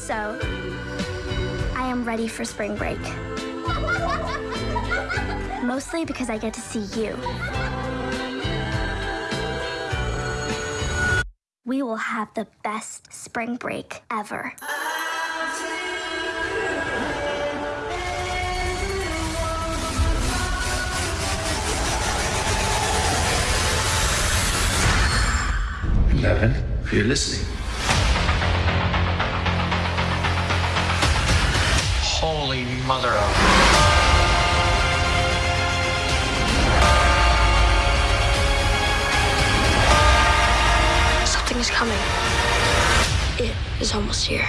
So, I am ready for spring break. Mostly because I get to see you. We will have the best spring break ever. Eleven, if you're listening. Mother of. Something is coming. It is almost here.